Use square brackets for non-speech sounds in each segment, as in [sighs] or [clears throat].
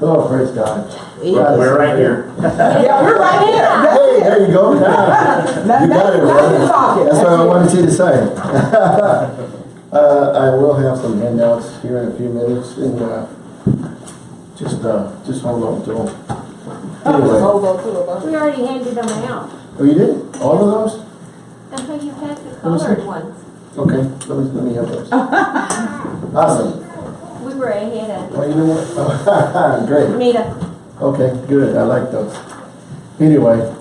Oh, praise God. Right, We're right here. [laughs] Yeah, we're right here. That's Hey, it. there you go. Now- You got it, now- now brother. That's what I wanted you to say. [laughs] Uh, I will have some handouts here in a few minutes and, uh, just, uh, just hold on to them. Just Anyway, hold on to it. We already handed them out. oh, you did? All of those? That's why you had the Let me colored ones. Okay, let me, let me have those. [laughs] Awesome. We were ahead Well, you know what? [laughs] Great. Nita. Okay, good. I like those. Anyway,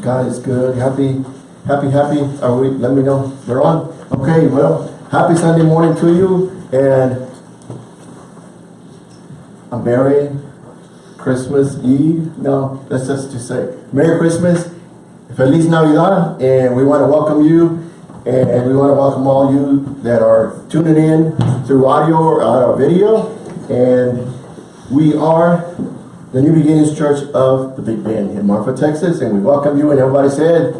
God is good. Happy, happy, happy. Oh, Are we? Let me know. We're on. Okay. Well, happy Sunday morning to you, and a Merry Christmas Eve. No, let's just to say Merry Christmas, Feliz Navidad, and we want to welcome you. And we want to welcome all you that are tuning in through audio or uh, video. And we are the New Beginnings Church of the Big Bend in Marfa, Texas, and we welcome you. And everybody said,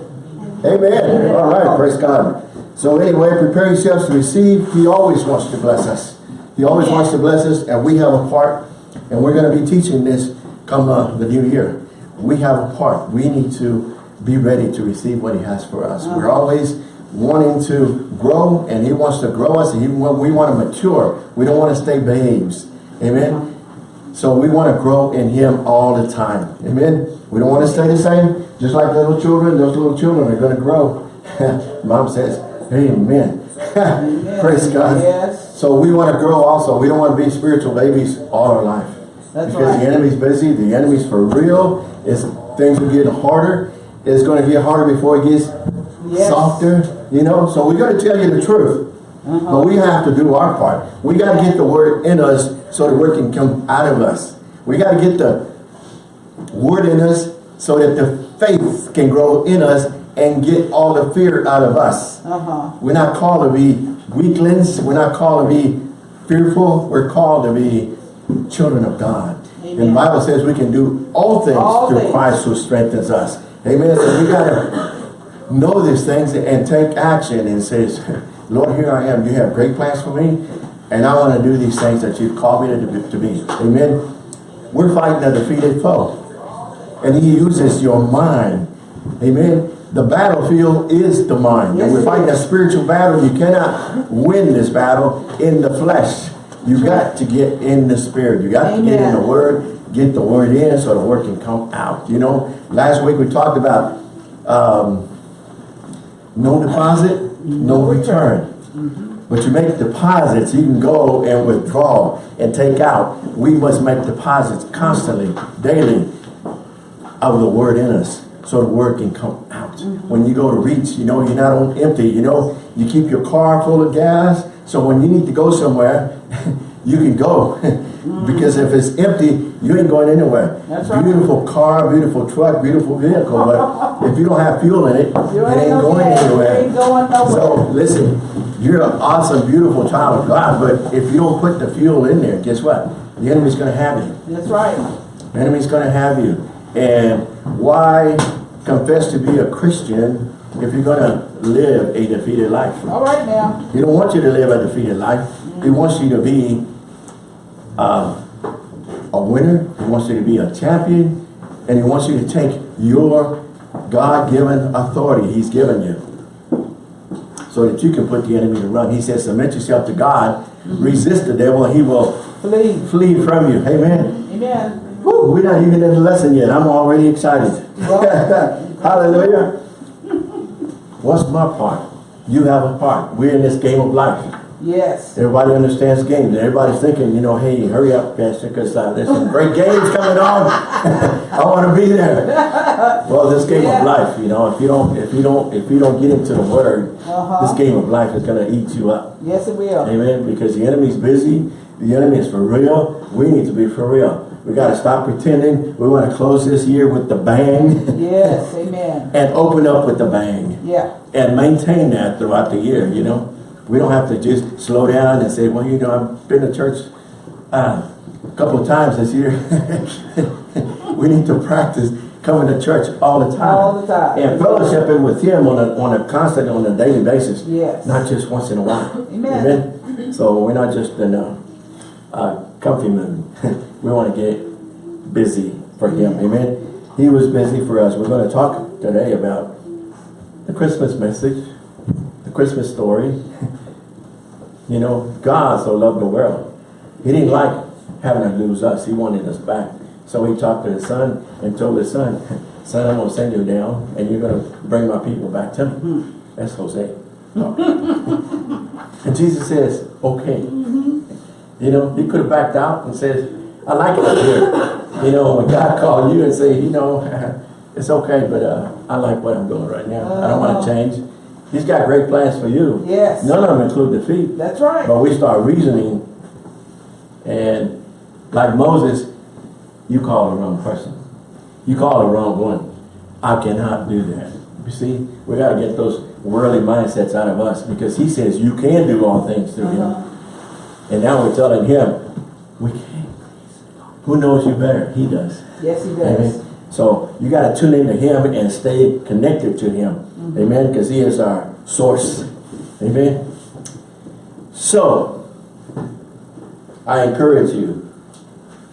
Amen. All right, praise God. So anyway, prepare yourselves to receive. He always wants to bless us. He always wants to bless us, and we have a part. And we're going to be teaching this come uh, the new year. We have a part. We need to be ready to receive what He has for us. We're always wanting to grow, and He wants to grow us. And he, we want to mature. We don't want to stay babes. Amen. So we want to grow in Him all the time. Amen. We don't want to stay the same. Just like little children, those little children are going to grow. [laughs] Mom says, Amen. [laughs] Praise God. Yes. So we want to grow also. We don't want to be spiritual babies all our life. That's because right. the enemy's busy. The enemy's for real. It's, things are getting harder. It's going to get harder before it gets Yes. softer. You know, so we got to tell you the truth. Uh-huh. But we have to do our part. We got to get the word in us so the word can come out of us. We got to get the word in us so that the faith can grow in us and get all the fear out of us. Uh-huh. We're not called to be weaklings. We're not called to be fearful. We're called to be children of God. And the Bible says we can do all things All through things. Christ who strengthens us. Amen. So we got to know these things and take action and says, [laughs] Lord, here I am. You have great plans for me. And I want to do these things that you've called me to be. To be. Amen. We're fighting a defeated foe. And he uses your mind. Amen. The battlefield is the mind. And we're fighting a spiritual battle. You cannot win this battle in the flesh. You got to get in the spirit. You got to get in the word, get the word in so the word can come out. You know, last week we talked about um, no deposit, no mm-hmm. return. But you make deposits, you can go and withdraw and take out. We must make deposits constantly, daily, of the word in us so the word can come out. Mm-hmm. When you go to reach, you know, you're not on empty, you know, you keep your car full of gas. So when you need to go somewhere, [laughs] you can go. [laughs] because if it's empty, you ain't going anywhere. That's right. Beautiful car, beautiful truck, beautiful vehicle. But if you don't have fuel in it, You it ain't no going. You anywhere. ain't going So listen, you're an awesome, beautiful child of God, but if you don't put the fuel in there, guess what? The enemy's gonna have you. That's right. The enemy's gonna have you. And why confess to be a Christian if you're gonna live a defeated life? All right now. He don't want you to live a defeated life. He wants you to be uh, a winner. He wants you to be a champion. And he wants you to take your God-given authority he's given you so that you can put the enemy to run. He says, submit yourself to God, resist the devil, and he will Flee. flee from you. Amen. Amen. Woo, we're not even in the lesson yet. I'm already excited. [laughs] Hallelujah. [laughs] What's my part? You have a part. We're in this game of life. Yes. Everybody understands games. Everybody's thinking, you know, hey, hurry up, Pastor, because uh, there's some great games coming on. [laughs] I want to be there. [laughs] Well, this game Yeah. of life, you know, if you don't, if you don't, if you don't get into the Word, Uh-huh. this game of life is going to eat you up. Yes, it will. Amen. Because the enemy's busy. The enemy is for real. We need to be for real. We got to stop pretending. We want to close this year with the bang Yes. [laughs] Amen. and open up with the bang Yeah. and maintain that throughout the year, you know. We don't have to just slow down and say, well, you know, I've been to church uh, a couple of times this year. [laughs] we need to practice coming to church all the time. All the time. And fellowshipping with him on a, on a constant, on a daily basis. Yes. Not just once in a while. Amen. Amen. So we're not just in a, a comfy mood. [laughs] we want to get busy for him, amen? He was busy for us. We're gonna talk today about the Christmas message, Christmas story. [laughs] You know, God so loved the world. He didn't like having to lose us. He wanted us back. So he talked to his son and told his son, [laughs] son, I'm gonna send you down and you're gonna bring my people back to me. That's Jose. [laughs] and Jesus says, okay. You know, he could have backed out and said, I like it up here. You know, when God called you and say, you know, it's okay, but uh, I like what I'm doing right now. I don't want to change. He's got great plans for you. Yes. None of them include defeat. That's right. But we start reasoning, and like Moses, you call the wrong person. You call the wrong one. I cannot do that. You see, we got to get those worldly mindsets out of us because he says you can do all things through Uh-huh. him. And now we're telling him, we can't. Who knows you better? He does. Yes, he does. Amen. So you got to tune into him and stay connected to him. Mm-hmm. Amen. Because he is our source. Amen. So I encourage you.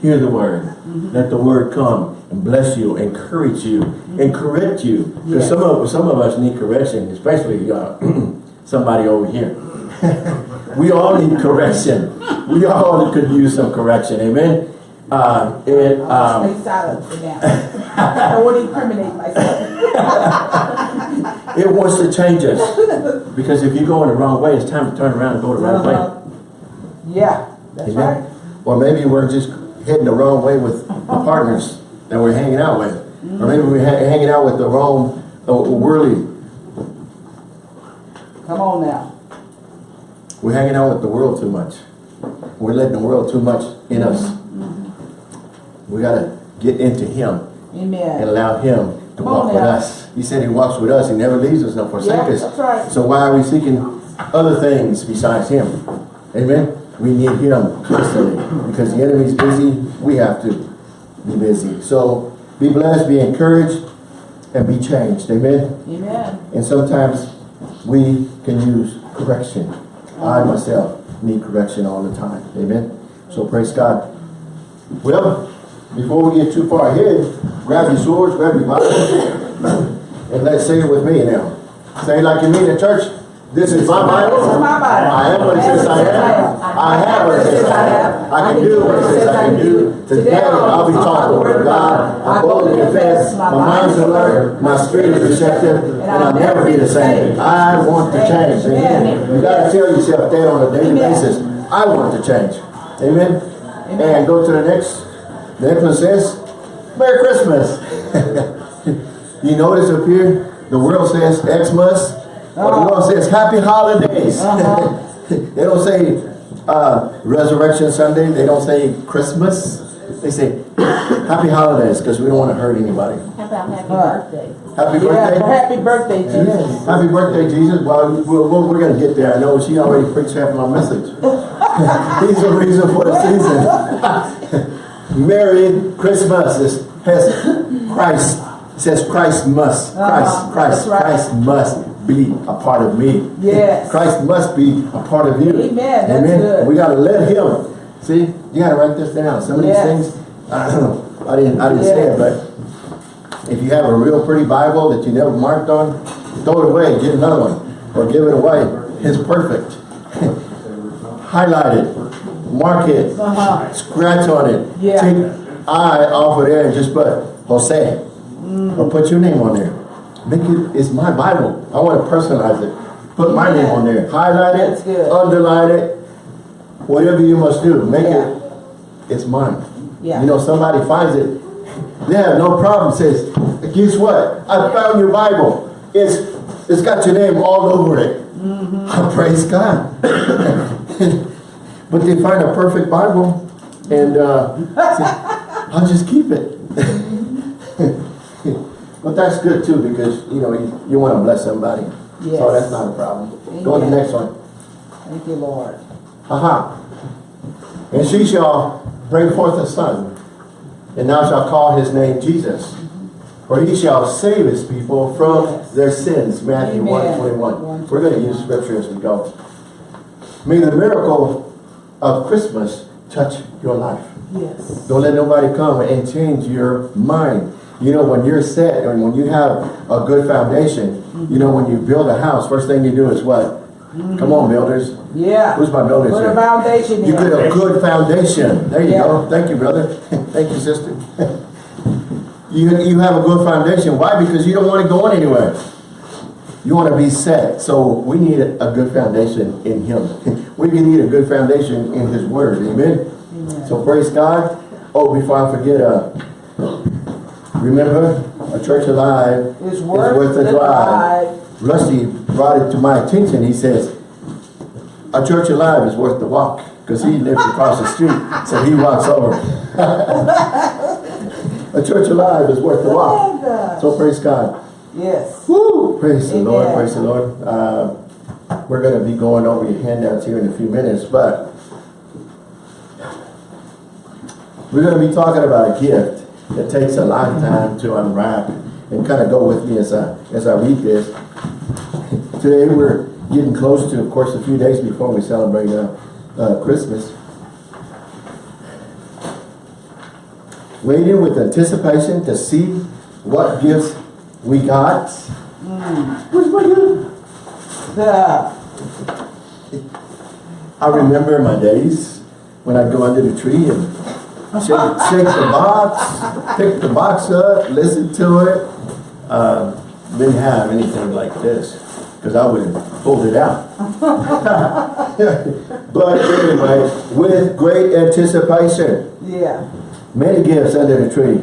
Hear the word. Mm-hmm. Let the word come and bless you, encourage you, and correct you. Because. Yes. some of some of us need correction, especially uh, [clears throat] somebody over here. [laughs] we all need correction. We all could use some correction. Amen. Uh, and I'll um, stay silent for now. [laughs] I don't want to incriminate myself. [laughs] It wants to change us. [laughs] Because if you're going the wrong way, it's time to turn around and go the right way. Uh-huh. Yeah, that's Amen. right. Or maybe we're just heading the wrong way with [laughs] the partners that we're hanging out with. Or maybe we're ha- hanging out with the wrong uh, worldly. Come on now. We're hanging out with the world too much. We're letting the world too much in us. We gotta get into Him Amen. and allow Him to walk with us. He said He walks with us. He never leaves us nor forsakes us. that's right. So why are we seeking other things besides Him? Amen? We need Him constantly because the enemy's busy. We have to be busy. So be blessed, be encouraged, and be changed. Amen? Amen. And sometimes we can use correction. I myself need correction all the time. Amen? So praise God. Well, before we get too far ahead, grab your swords, grab your Bible, and let's say it with me now. Say it like you mean in church. This is my Bible. This is my Bible. I am what it says I am. I have what it says I have. I can do what it says I can do. Today I'll be taught the word of God. I boldly confess. My mind's alert. My spirit is receptive. And I'll never be the same. I want to change. Amen. You gotta tell yourself that on a daily basis. I want to change. Amen. And go to the next. The next one says, Merry Christmas. [laughs] you notice up here, the world says Xmas, or the world says Happy Holidays. Uh-huh. [laughs] they don't say uh, Resurrection Sunday. They don't say Christmas. They say [coughs] Happy Holidays because we don't want to hurt anybody. How about happy Huh. birthday? Happy Yeah, happy birthday, Jesus. Happy birthday, Jesus. Well, we're, we're, we're going to get there. I know she already preached half of my message. [laughs] He's the reason for the season. Merry Christmas. It has Christ. It says Christ must. Christ, Uh-huh. Christ, right. Christ must be a part of me. Yes. Christ must be a part of you. Amen. That's good. We got to let him. See, you got to write this down. Some of Yes. these things, I don't know. I didn't, I didn't say it, but if you have a real pretty Bible that you never marked on, throw it away, get another one, or give it away. It's perfect. [laughs] Highlight it, mark it, Uh-huh. scratch on it. Yeah. Take I off of there and just put Jose, Mm. or put your name on there. Make it, it's my Bible. I want to personalize it. Put my name on there. Highlight it, underline it, whatever you must do. Make Yeah. it, it's mine. Yeah. You know, somebody finds it, they have no problem, says, guess what? I found your Bible. It's, it's got your name all over it. Mm-hmm. I [laughs] Praise God. [laughs] but they find a perfect Bible and uh, say, I'll just keep it. [laughs] but that's good too because, you know, you, you want to bless somebody. So that's not a problem. Go to the next one. Thank you, Lord. Aha. And she shall bring forth a son, and thou shalt call his name Jesus. For he shall save his people from Yes. their sins. Matthew Amen. 1 21. We're going to use scripture as we go. May the miracle of Christmas touch your life. Yes. Don't let nobody come and change your mind. You know, when you're set and when you have a good foundation, you know, when you build a house, first thing you do is what? Mm-hmm. Come on, builders. Yeah. Who's my builders Put a here? foundation You get a good foundation. There you Yeah. go. Thank you, brother. [laughs] Thank you, sister. [laughs] You, you have a good foundation. Why? Because you don't want to go anywhere. You want to be set. So we need a good foundation in Him. [laughs] We need a good foundation in His Word. Amen. Amen. So praise God. Oh, before I forget, uh, remember, a church alive is worth worth the the drive. Rusty brought it to my attention. He says, a church alive is worth the walk. Because he lives across the street, so he walks over. [laughs] a church alive is worth the walk. So praise God. Yes. Woo! Praise the Lord, praise the Lord. Uh, we're going to be going over your handouts here in a few minutes, but we're going to be talking about a gift that takes a lot of time to unwrap and kind of go with me as I, as I read this. Today we're getting close to, of course, a few days before we celebrate uh, uh, Christmas. Waiting with anticipation to see what gifts we got. Where's my gift? The, I remember my days when I'd go under the tree and shake, shake the box, pick the box up, listen to it. Uh, didn't have anything like this because I would have pulled it out. [laughs] but anyway, with great anticipation, yeah. many gifts under the tree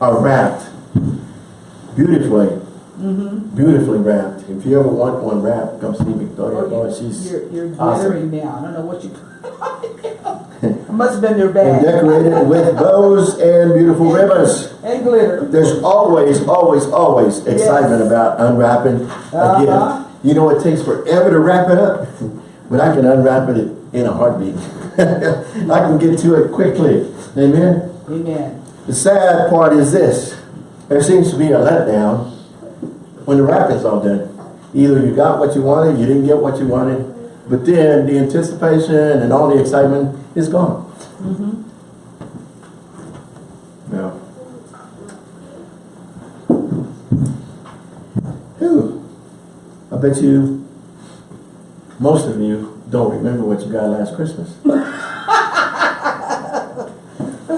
are wrapped beautifully. Beautifully wrapped. If you ever want one wrapped, come see Victoria. Oh, Boy, she's You're, you're awesome. now. I don't know what you. it [laughs] must have been their and decorated with bows and beautiful ribbons. And glitter. There's always, always, always excitement about unwrapping a Uh-huh. gift. You know, it takes forever to wrap it up, [laughs] but I can unwrap it in a heartbeat. [laughs] I can get to it quickly. Amen. Amen. The sad part is this. There seems to be a letdown when the wrapping's all done. Either you got what you wanted, you didn't get what you wanted, but then the anticipation and all the excitement is gone. Mm-hmm. Yeah. Whew. I bet you, most of you don't remember what you got last Christmas. [laughs]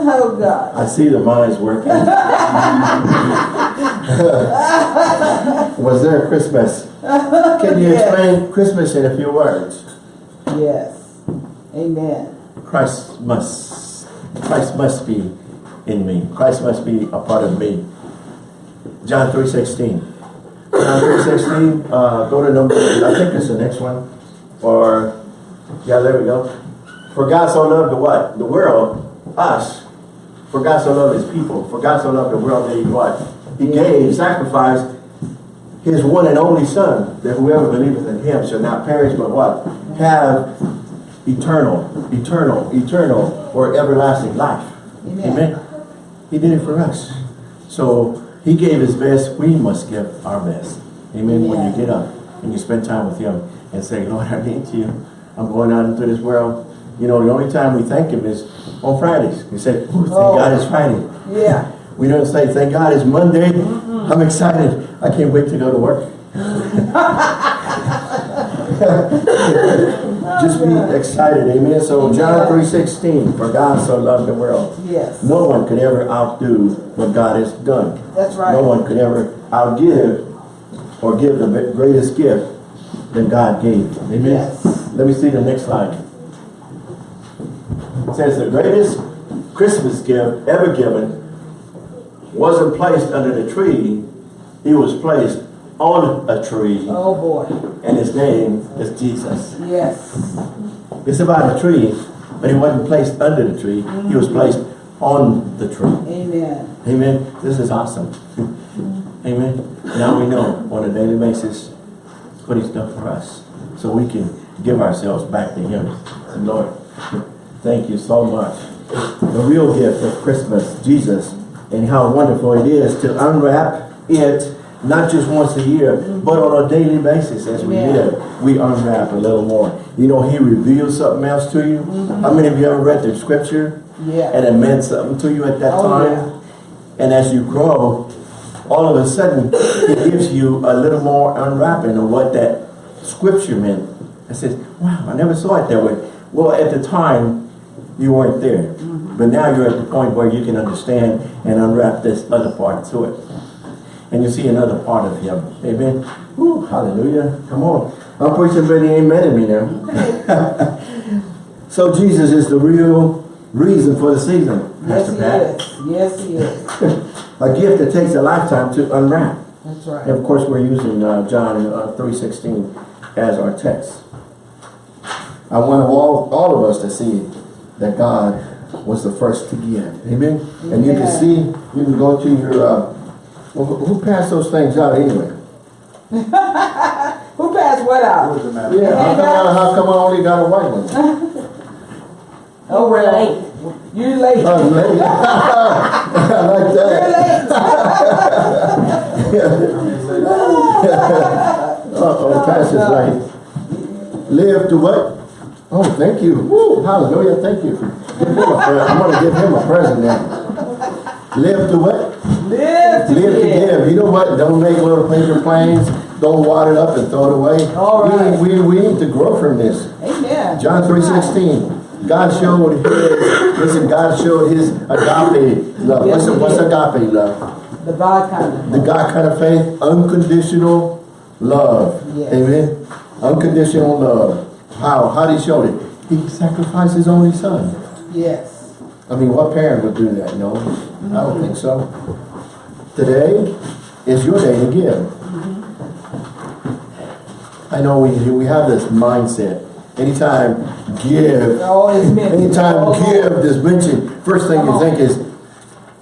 Oh, God. I see the minds working. [laughs] [laughs] Was there a Christmas? Can you Yes. explain Christmas in a few words? Yes. Amen. Christ must, Christ must be in me. Christ must be a part of me. John 3.16. John 3.16, uh, go to number, I think it's the next one. Or, yeah, there we go. For God so loved the what? The world, us. For God so loved his people. For God so loved the world that he what? He gave, sacrificed his one and only son, that whoever believeth in him shall not perish but what? Have eternal, eternal, eternal, or everlasting life. Amen. Amen. He did it for us. So he gave his best, we must give our best. Amen. When you get up and you spend time with him and say, Lord, I need you. I'm going out into this world. You know, the only time we thank him is on Fridays. We say, oh, thank Oh. God it's Friday. Yeah. [laughs] We don't say, thank God it's Monday. I'm excited. I can't wait to go to work. [laughs] Just be excited, amen. So John 3.16, for God so loved the world. Yes. No one could ever outdo what God has done. That's right. No one could ever outgive or give the greatest gift that God gave. Amen. Yes. Let me see the next slide. It says the greatest Christmas gift ever given wasn't placed under the tree. He was placed on a tree Oh, boy. and his name is Jesus. Yes. It's about a tree, but he wasn't placed under the tree. He was mm-hmm. placed on the tree. Amen. Amen. This is awesome. [laughs] Amen. Now we know on a daily basis what he's done for us. So we can give ourselves back to him. And Lord, thank you so much. The real gift of Christmas, Jesus, and how wonderful it is to unwrap it not just once a year, but on a daily basis as we Yeah. live, we unwrap a little more. You know, he reveals something else to you. Mm-hmm. How many of you ever read the scripture Yeah. and it meant something to you at that Oh, time? yeah. And as you grow, all of a sudden, he gives you a little more unwrapping of what that scripture meant. I said, wow, I never saw it that way. Well, at the time, you weren't there. But now you're at the point where you can understand and unwrap this other part to it. And you see another part of him. Amen. Woo, hallelujah. Come on. I'm preaching, but he ain't mad at me now. [laughs] so Jesus is the real reason for the season, Yes, Pastor he Pat. is. Yes, he is. [laughs] A gift that takes a lifetime to unwrap. That's right. And of course, we're using uh, John uh, 3.16 as our text. I want all, all of us to see that God was the first to give. Amen? And you can see, you can go to your, uh, who who passed those things out anyway? [laughs] Who passed what out? Yeah, how come, I- how come I only got a white one? [laughs] Oh, We're well. late. You late. Oh, lady. [laughs] I like that. You're that. late. Uh-oh, Pastor's like, live to what? Oh, thank you. Woo, hallelujah, thank you. Give him a [laughs] pre- I'm gonna give him a present now. Live to what? Live to Live to give. give. You know what? Don't make little paper planes. Don't wad it up and throw it away. All We- right. We, we need to grow from this. Amen. John three sixteen. God showed his, listen, God showed his agape love. Yes, What's, he what's agape love? The God kind of. The God kind of faith, unconditional love. Yes. Amen. Unconditional love. How? How did he show it? He sacrificed his only son. Yes. I mean, what parent would do that? No, I don't think so. Today is your day to give. I know we, we have this mindset. Anytime give, Oh, anytime Oh, give is mentioned, first thing you think is,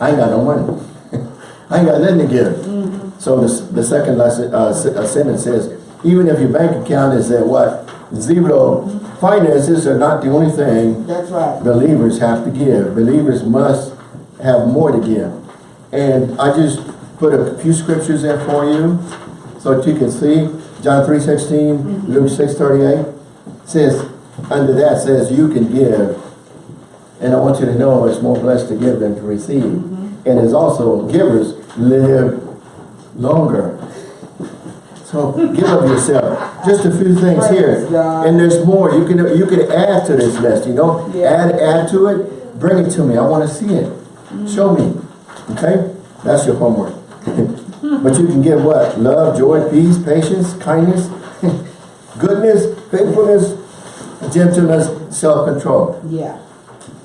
I ain't got no money. [laughs] I ain't got nothing to give. So the, the second lesson, uh, s- uh, sentence says, even if your bank account is at what? Zero, finances are not the only thing That's right. believers have to give. Believers must have more to give. And I just put a few scriptures there for you so that you can see. John 3.16, mm-hmm. Luke 6.38 says, under that says you can give. And I want you to know it's more blessed to give than to receive. Mm-hmm. And it's also givers live longer. So give of yourself. Just a few things here. And there's more. You can you can add to this list, you know? Yeah. Add add to it. Bring it to me. I want to see it. Mm. Show me. Okay? That's your homework. [laughs] but you can give what? Love, joy, peace, patience, kindness, [laughs] goodness, faithfulness, gentleness, self-control. Yeah.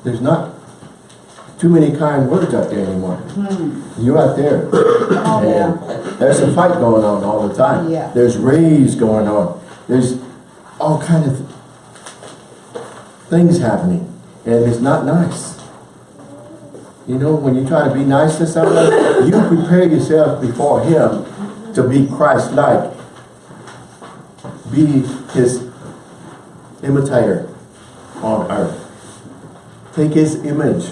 There's not too many kind words out there anymore. Hmm. You're out there. Oh, yeah. There's a fight going on all the time. Yeah. There's rage going on. There's all kind of things happening. And it's not nice. You know, when you try to be nice to someone, you prepare yourself before him to be Christ-like. Be his imitator on earth. Take his image.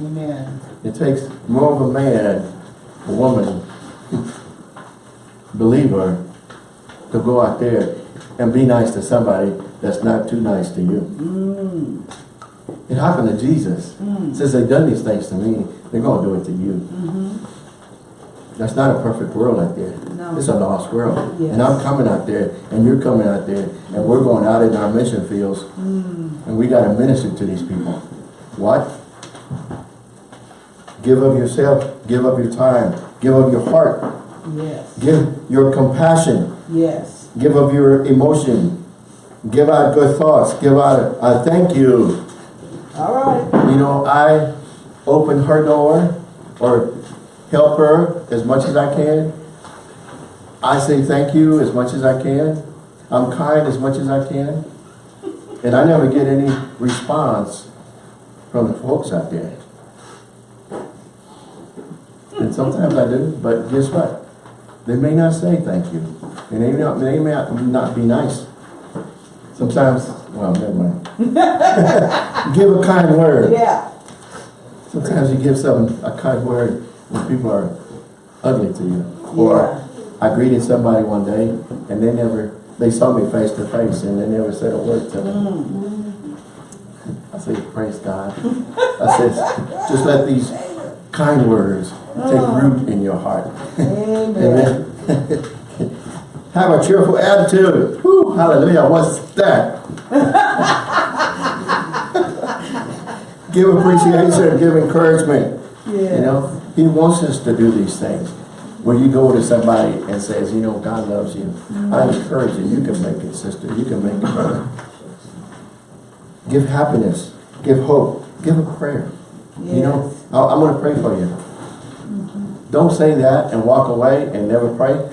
Amen. It takes more of a man, a woman, believer, to go out there and be nice to somebody that's not too nice to you. Mm. It happened to Jesus. Mm. Since they've done these things to me, they're going to do it to you. Mm-hmm. That's not a perfect world out there. No. It's a lost world. Yes. And I'm coming out there, and you're coming out there, and we're going out in our mission fields, mm. and we got to minister to these people. What? Give of yourself, give of your time, give of your heart, Yes. give your compassion, Yes. give of your emotion, give out good thoughts, give out a, a thank you. All right. You know, I open her door or help her as much as I can. I say thank you as much as I can. I'm kind as much as I can. And I never get any response from the folks out there. And sometimes I do, but guess what? They may not say thank you. And they may not, they may not- be nice. Sometimes, well, never mind. [laughs] Give a kind word. Yeah. Sometimes you give some a kind word when people are ugly to you. Or I greeted somebody one day and they never, they saw me face to face and they never said a word to me. Mm. I said, praise God. I said, just let these kind words take oh. root in your heart. Amen. Amen. [laughs] Have a cheerful attitude. Whew, hallelujah. What's that? [laughs] give appreciation, give encouragement. You know, he wants us to do these things. When you go to somebody and says, you know, God loves you, mm-hmm. I encourage you, you can make it, sister, you can make it, brother. Give happiness, give hope, give a prayer. You know, I- I'm gonna pray for you. Don't say that and walk away and never pray.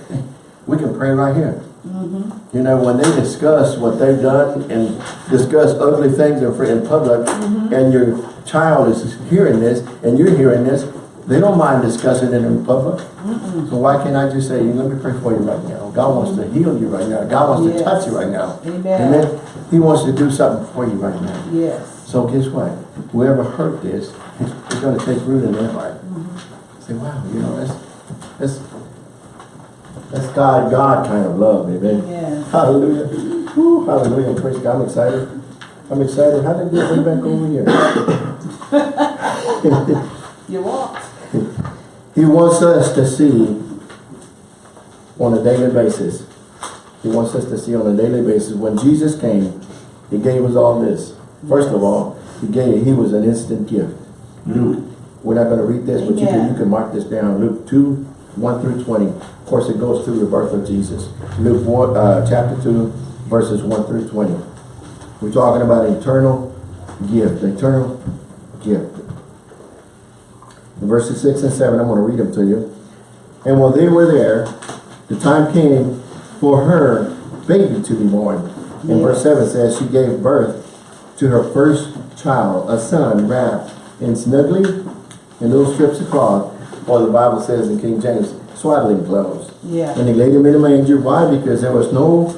We can pray right here. Mm-hmm. You know, when they discuss what they've done and discuss ugly things in, fr- in public, mm-hmm. and your child is hearing this, and you're hearing this, they don't mind discussing it in public. So why can't I just say, let me pray for you right now. God wants to mm-hmm. heal you right now. God wants to touch you right now. Amen. Amen. He wants to do something for you right now. Yes. So guess what? Whoever heard this, it's, it's gonna take root in their heart. Say, wow, you know, that's, that's, that's God, God kind of love, amen. Yes. Hallelujah. Woo, hallelujah. Praise God. I'm excited. I'm excited. How did I get way back over here? [laughs] You walked. He wants us to see on a daily basis. He wants us to see on a daily basis. When Jesus came, He gave us all this. First of all, He gave, He was an instant gift. Luke, we're not going to read this, but you can, you can mark this down. Luke 2, 1 through 20. Of course, it goes through the birth of Jesus. Luke 1, uh, chapter 2, verses 1 through 20. We're talking about eternal gift, eternal gift. In verses 6 and 7, I'm going to read them to you. And while they were there, the time came for her baby to be born. And verse 7 says, she gave birth to her first child, a son wrapped in snugly in those strips of cloth, or the Bible says in King James, swaddling clothes. Yeah. And they laid him in a manger. Why? Because there was no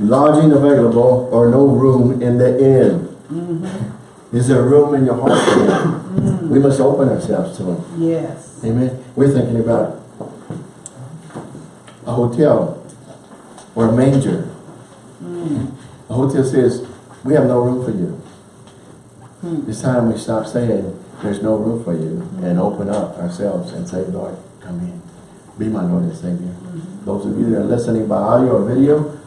lodging available or no room in the inn. Mm -hmm. Is there room in your heart for him? We must open ourselves to him. Yes. Amen. We're thinking about a hotel or a manger. Mm. A hotel says, we have no room for you. It's time we stop saying, there's no room for you and open up ourselves and say, Lord, come in. Be my Lord and Savior. Mm-hmm. Those of you that are listening by audio or video,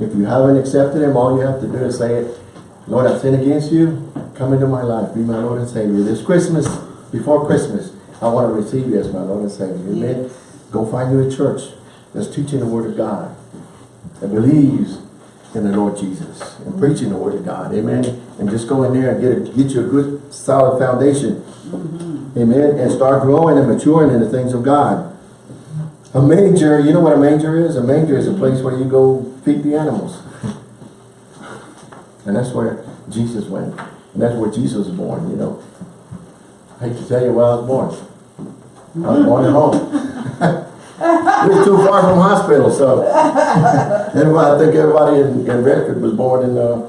if you haven't accepted Him, all you have to do is say it, Lord, I sin against you. Come into my life. Be my Lord and Savior. This Christmas, before Christmas, I want to receive you as my Lord and Savior. Amen. Yes. Go find you a church that's teaching the Word of God that believes in the Lord Jesus and mm-hmm. preaching the Word of God. Amen. And just go in there and get a, get you a good solid foundation. Amen. And start growing and maturing in the things of God. A manger, you know what a manger is? A manger is a place where you go feed the animals. And that's where Jesus went. And that's where Jesus was born, you know. I hate to tell you where I was born. I was born at home. [laughs] We're too far from hospital, so. [laughs] Everybody, I think everybody in, in Redford was born in, uh,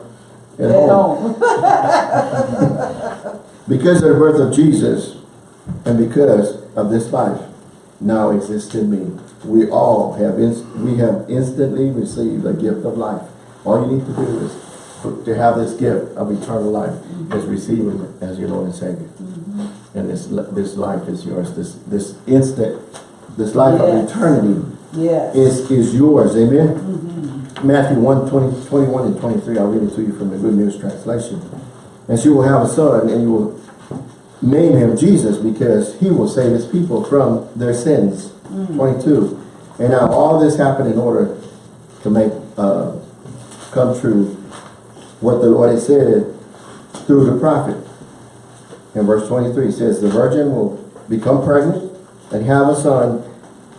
at At home. home. [laughs] Because of the birth of Jesus, and because of this life now exists in me, we all have, we have instantly received a gift of life. All you need to do is, to have this gift of eternal life, is mm-hmm. receiving it as your Lord and Savior. Mm-hmm. And this, this life is yours, this, this instant, this life of eternity Yes. is, is yours, amen? Mm-hmm. Matthew 1, 20, 21 and 23, I'll read it to you from the Good News Translation. And she will have a son, and you will name him Jesus, because he will save his people from their sins. 22. And now all this happened in order to make, uh, come true what the Lord had said through the prophet. In verse 23 it says, The virgin will become pregnant and have a son,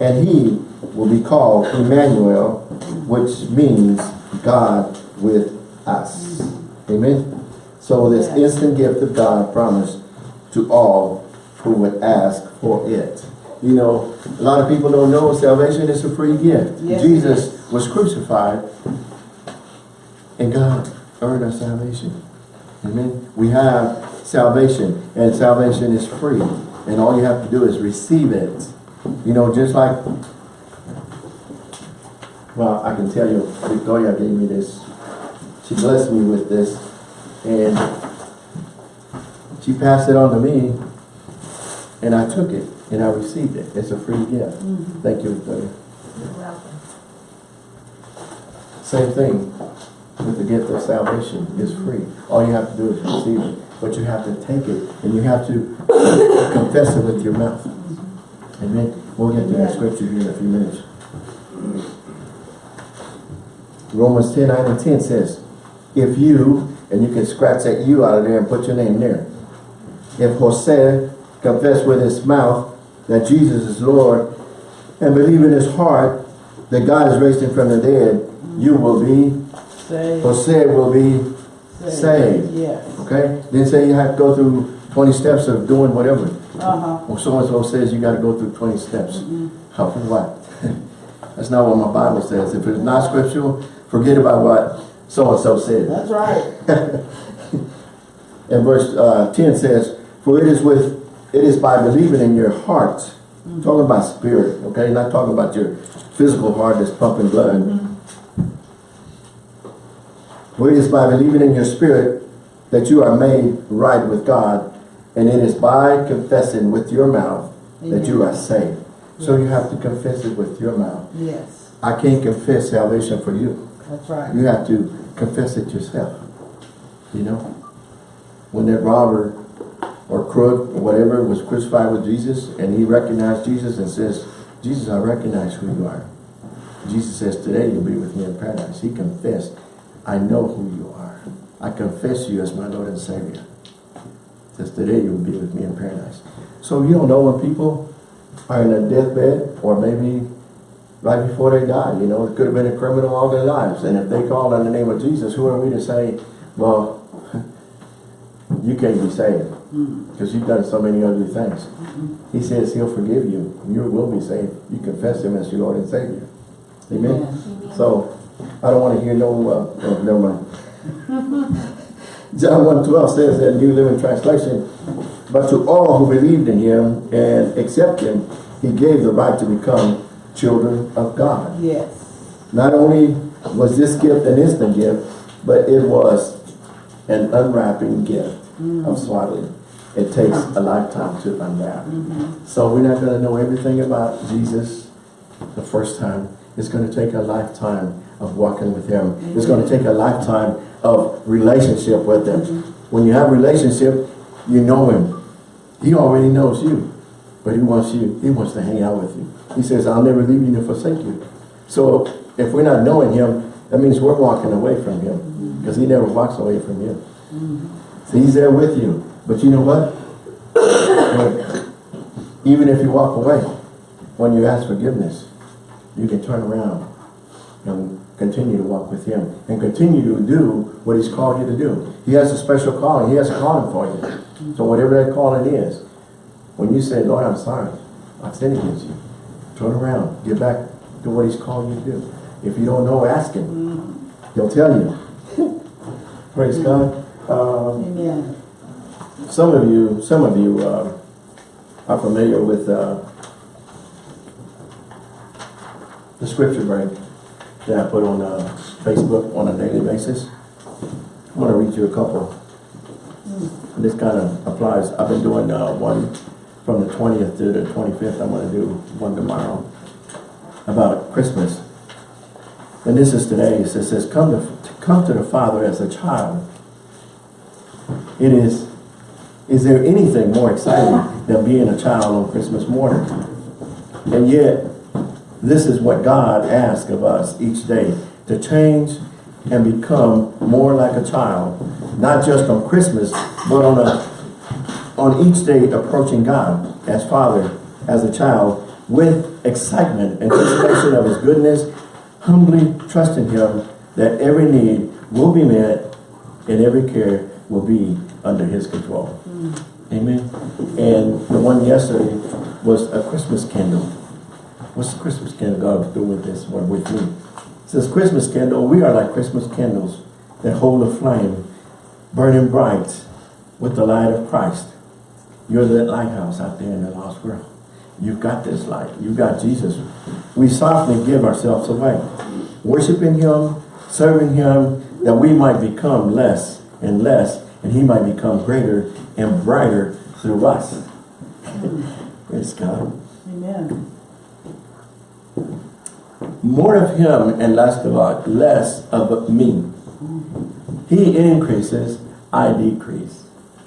and he will be called Emmanuel, which means God with us. Amen. So this instant gift of God promised to all who would ask for it. You know, a lot of people don't know salvation is a free gift. Yes, Jesus was crucified and God earned our salvation. Amen. We have salvation and salvation is free. And all you have to do is receive it. You know, just like Well, I can tell you, Victoria gave me this. She blessed me with this, and she passed it on to me, and I took it, and I received it. It's a free gift. Mm-hmm. Thank you, Victoria. You're welcome. Same thing with the gift of salvation is mm-hmm. free. All you have to do is receive it, but you have to take it, and you have to [coughs] confess it with your mouth. Mm-hmm. Amen. We'll get to that scripture here in a few minutes. Romans 10, 9 and 10 says, if you, and you can scratch that you out of there and put your name there. If Jose confess with his mouth that Jesus is Lord and believe in his heart that God has raised him from the dead, you will be, Say, Jose will be saved. Yes. Okay? Didn't say you have to go through 20 steps of doing whatever. Uh-huh. Well, so-and-so says you gotta go through 20 steps. How, for what? [laughs] That's not what my Bible says. If it's not scriptural, forget about what so-and-so said. That's right. [laughs] And verse uh, 10 says, For it is with, it is by believing in your heart, talking about spirit, okay? Not talking about your physical heart that's pumping blood. For it is by believing in your spirit that you are made right with God, and it is by confessing with your mouth that you are saved. So you have to confess it with your mouth. Yes. I can't confess salvation for you. That's right. You have to confess it yourself. You know? When that robber or crook or whatever was crucified with Jesus and he recognized Jesus and says, Jesus, I recognize who you are. Jesus says, today you'll be with me in paradise. He confessed, I know who you are. I confess you as my Lord and Savior. Says, today you'll be with me in paradise. So you don't know when people are in a deathbed or maybe right before they died. You know, it could have been a criminal all their lives. And if they called on the name of Jesus, who are we to say, well, [laughs] you can't be saved because you've done so many ugly things. He says he'll forgive you. You will be saved. You confess him as your Lord and Savior. Amen? Yes. So, I don't want to hear no, uh, oh, never mind. [laughs] John 1.12 says that New Living Translation, But to all who believed in him and accept him, he gave the right to become children of God. Yes. Not only was this gift an instant gift, but it was an unwrapping gift mm-hmm. of swaddling. It takes a lifetime to unwrap. Mm-hmm. So we're not going to know everything about Jesus the first time. It's going to take a lifetime of walking with him. It's going to mm-hmm. take a lifetime of relationship with him. When you have relationship, you know him. He already knows you, but he wants you, he wants to hang out with you. He says, I'll never leave you nor forsake you. So if we're not knowing him, that means we're walking away from him mm-hmm. because he never walks away from you. Mm-hmm. So he's there with you. But you know what? Even if you walk away, when you ask forgiveness, you can turn around and continue to walk with him and continue to do what he's called you to do. He has a special calling. He has a calling for you. So whatever that calling is, when you say, Lord, I'm sorry, I've sinned against you. Turn around, get back to what he's calling you to do. If you don't know, ask him. He'll tell you. [laughs] Praise God. Um, Amen. some of you, some of you uh, are familiar with uh, the scripture break that I put on uh, Facebook on a daily basis. I'm going to read you a couple. This kind of applies. I've been doing uh, one from the 20th to the 25th. I'm going to do one tomorrow about Christmas. And this is today. It says, come to, come to the Father as a child. It is is there anything more exciting than being a child on Christmas morning? And yet, this is what God asks of us each day, to change and become more like a child, not just on Christmas, but on a on each day approaching God as Father, as a child, with excitement, anticipation of His goodness, humbly trusting Him that every need will be met and every care will be under His control. Amen. And the one yesterday was a Christmas candle. What's the Christmas candle God do with this one with me? It says Christmas candle, we are like Christmas candles that hold a flame, burning bright with the light of Christ. You're that lighthouse out there in the lost world. You've got this light. You've got Jesus. We softly give ourselves away. worshiping him, serving him, that we might become less and less, and he might become greater and brighter through us. Praise God. Amen. More of him and less of us, less of me. He increases, I decrease.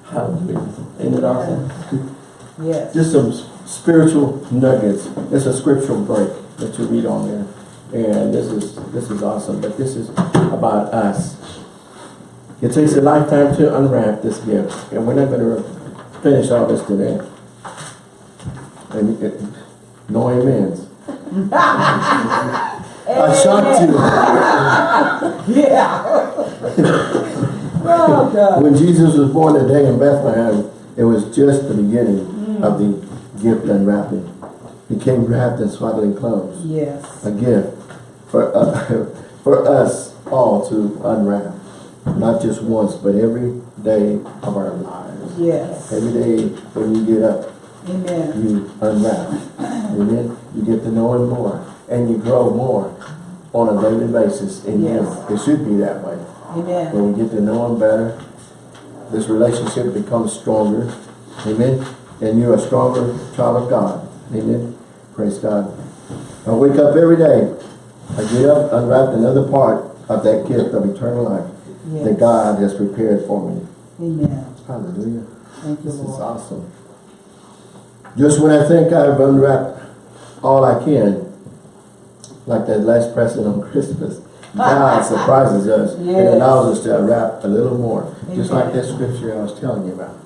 Hallelujah. Isn't it awesome? Yes. Just some spiritual nuggets. It's a scriptural break that you read on there. And this is this is awesome. But this is about us. It takes a lifetime to unwrap this gift. And we're not going to finish all this today. And it, no amens. [laughs] I shocked you. Yeah. [laughs] oh, When Jesus was born today in Bethlehem, it was just the beginning of the gift unwrapping. He came wrapped in swaddling clothes. Yes. A gift for, uh, [laughs] for us all to unwrap. Not just once, but every day of our lives. Yes. Every day when you get up, Amen. you unwrap. Amen. You get to know him more. And you grow more on a daily basis in him. Yes. It should be that way. Amen. When we get to know him better, this relationship becomes stronger. Amen. And you're a stronger child of God. Amen. Praise God. I wake up every day. I get up, unwrap another part of that gift of eternal life that God has prepared for me. Amen. Hallelujah. Thank you, This is awesome. Just when I think I've unwrapped all I can, like that last present on [laughs] Christmas, God surprises us and allows us to unwrap a little more. Just like Amen. that scripture I was telling you about.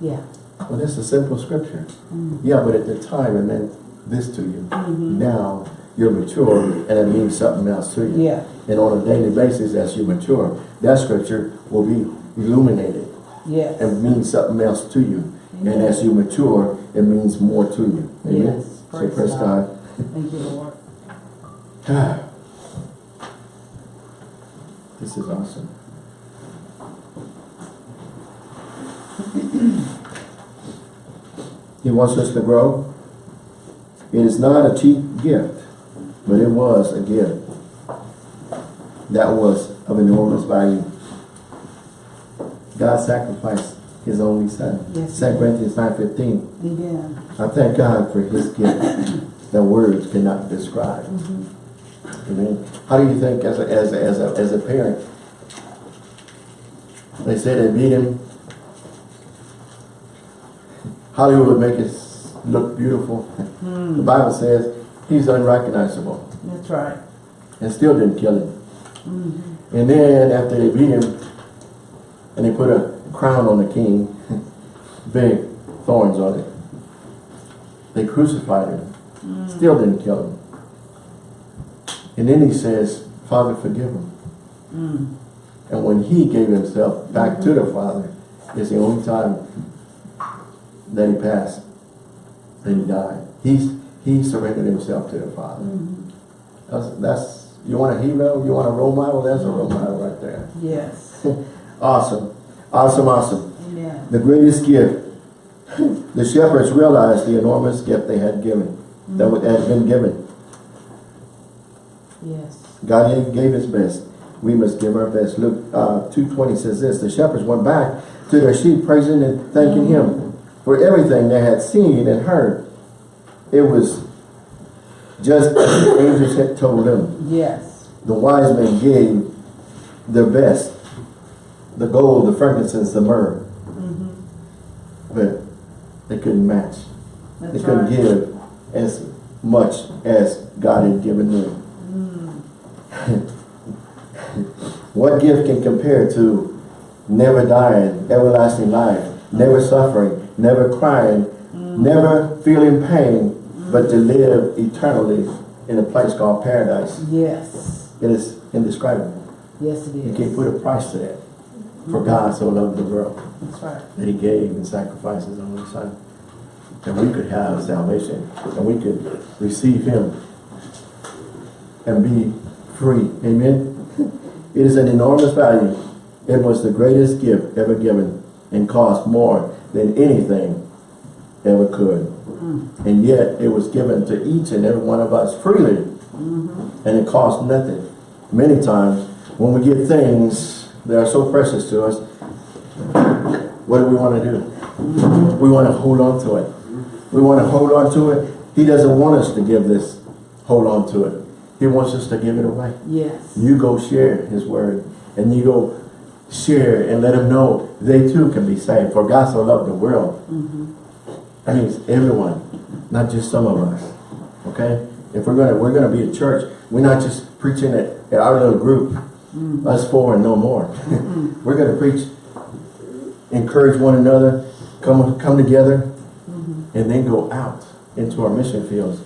Yeah. Well, this is a simple scripture. Mm. Yeah, but at the time it meant this to you. Mm -hmm. Now you're mature and it means something else to you. Yeah. And on a daily basis as you mature, that scripture will be illuminated Yes. and means something else to you. And as you mature, it means more to you. Amen? Yes. So Praise praise God. Thank you, Lord. [sighs] This is awesome. [clears throat] He wants us to grow. It is not a cheap gift, but it was a gift that was of enormous value. God sacrificed his only son. Yes, he 2. Corinthians 9.15 Amen. I thank God for his gift that words cannot describe. How do you think as a, as a, as a, as a parent, they say they beat him, Hollywood make it look beautiful. Hmm. The Bible says he's unrecognizable That's right. and still didn't kill him. Mm-hmm. And then after they beat him and they put a crown on the king, [laughs] big thorns on it, they crucified him. Hmm. Still didn't kill him. And then he says, Father, forgive him. Mm. And when he gave himself back to the Father, it's the only time that he passed, that he died. He's, he surrendered himself to the Father. Mhm. That's, that's, you want a hero, you want a role model, that's a role model right there. Yes. [laughs] Awesome, awesome, awesome. Amen. The greatest gift. The shepherds realized the enormous gift they had given, that had been given. Yes. God gave- his best. We must give our best. Luke uh, 2.20 says this, the shepherds went back to their sheep praising and thanking him for everything they had seen and heard. It was just as the angels had told them. Yes. The wise men gave their best. The gold, the frankincense, the myrrh. Mm-hmm. But they couldn't match. They couldn't right. give as much as God had given them. Mm. What gift can compare to never dying, everlasting life, never suffering, never crying, never feeling pain, but to live eternally in a place called paradise? Yes. It is indescribable. Yes, it You can't put a price to that. For God so loved the world That's right. that he gave and sacrificed his only son. And we could have salvation. And we could receive him and be free. Amen. It is an enormous value. It was the greatest gift ever given and cost more than anything ever could. Mm. And yet it was given to each and every one of us freely mm-hmm. And it cost nothing. Many times, when we get things that are so precious to us, what do we want to do? Mm-hmm. We want to hold on to it. We want to hold on to it. He doesn't want us to give this, hold on to it. He wants us to give it away. Yes. You go share his word and you go share and let them know they too can be saved. For God so loved the world. Mm-hmm. That means everyone, not just some of us. Okay? If we're gonna we're gonna be a church, we're not just preaching at, at our little group, mm-hmm. us four and no more. [laughs] Mm-hmm. we're gonna preach, encourage one another, come come together, and then go out into our mission fields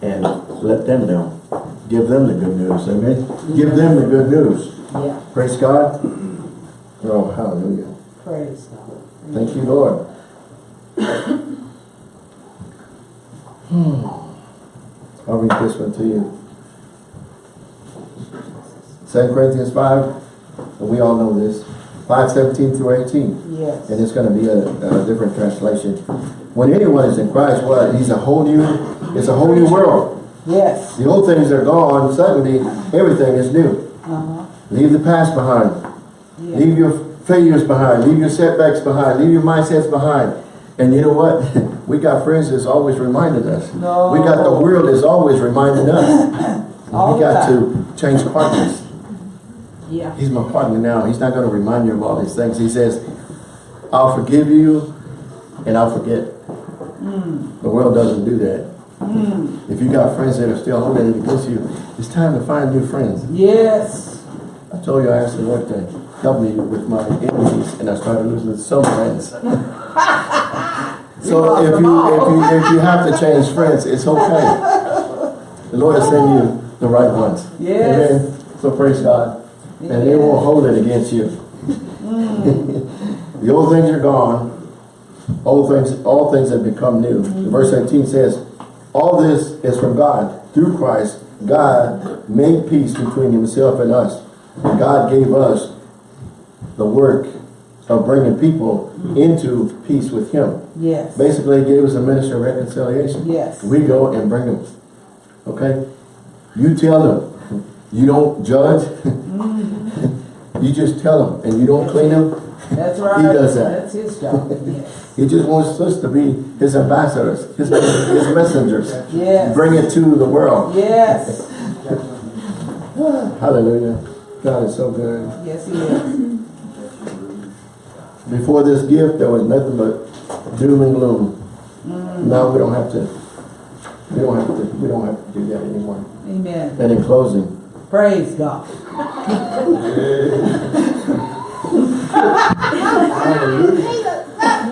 and let them know. Give them the good news. Amen. Give them the good news. Yeah, Praise God. Oh, hallelujah. praise God. Thank you, Lord. Hmm. I'll read this one to you. Second Corinthians five, and we all know this, five seventeen through eighteen. Yes. And it's gonna be a, a different translation. When anyone is in Christ, what? He's a whole new, it's a whole new world. Yes. The old things are gone, suddenly everything is new. Uh-huh. Leave the past behind. Yeah. Leave your failures behind. Leave your setbacks behind. Leave your mindsets behind. And you know what? [laughs] we got friends that's always reminding us. No. We got the world that's always reminding us. [coughs] All we got time. to change partners. Yeah. He's my partner now. He's not going to remind you of all these things. He says, I'll forgive you and I'll forget. The world doesn't do that. If you got friends that are still holding it against you, it's time to find new friends. Yes. I told you I asked the Lord to help me with my enemies, and I started losing some friends. [laughs] so if you if you if you have to change friends, it's okay. The Lord will send you the right ones. Yes. Amen. So praise God, and they won't hold it against you. [laughs] the old things are gone. Old things, all things have become new. Verse 18 says, all this is from God. Through Christ, God made peace between himself and us. And God gave us the work of bringing people into peace with him. Yes. Basically, he gave us a ministry of reconciliation. Yes. We go and bring them. Okay? You tell them. You don't judge. Mm-hmm. [laughs] you just tell them. And you don't clean them. That's right. He does that. That's his job. Yes. He just wants us to be his ambassadors, his, his messengers. Yes. Bring it to the world. Yes. [laughs] Hallelujah. God is so good. Yes, he is. Before this gift, there was nothing but doom and gloom. Mm. Now we don't have to, we don't have to, we don't have to do that anymore. Amen. And in closing, Praise God. [laughs]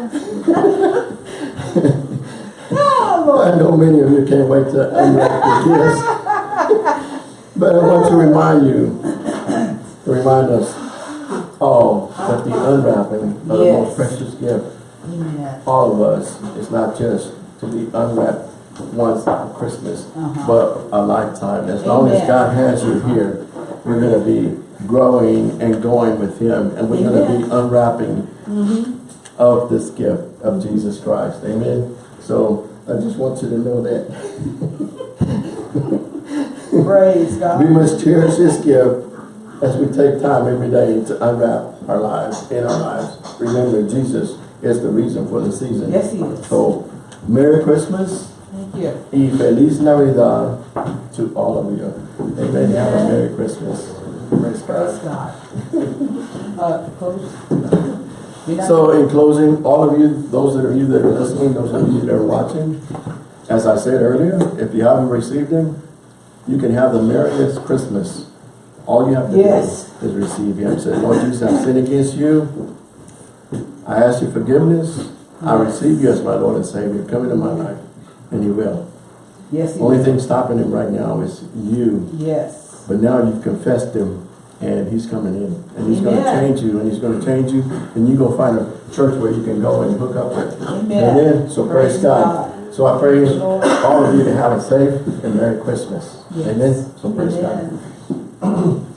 Oh, I know many of you can't wait to unwrap the gifts. But I want to remind you, to remind us all that the unwrapping of the most precious gift, Amen. all of us, is not just to be unwrapped once at Christmas, Uh-huh. but a lifetime. As long as God has you here, we're going to be growing and going with Him, and we're going to be unwrapping of this gift of Jesus Christ. Amen. So I just want you to know that [laughs] Praise God. we must cherish this gift as we take time every day to unwrap our lives, in our lives. Remember, Jesus is the reason for the season. Yes, he is. So, Merry Christmas Thank you. y Feliz Navidad to all of you. Amen. Have a Merry Christmas. Praise Praise God. God. [laughs] Uh, close. We're not- So in closing, all of you, those that are you that are listening, those of you that are watching, as I said earlier, if you haven't received him, you can have the merriest Christmas. All you have to Yes. do is receive him. Say, Lord Jesus, I've sinned against you. I ask you forgiveness. I receive you as my Lord and Savior. Come into my life. And he will. Yes, he Only is. thing stopping him right now is you. Yes. But now you've confessed him and he's coming in. And he's going to change you and he's going to change you. And you go find a church where you can go and hook up with. Amen. Amen. So praise, Praise God. God. So I pray Lord. all of you to have a safe and Merry Christmas. Yes. Amen. So praise God. Amen. [clears throat]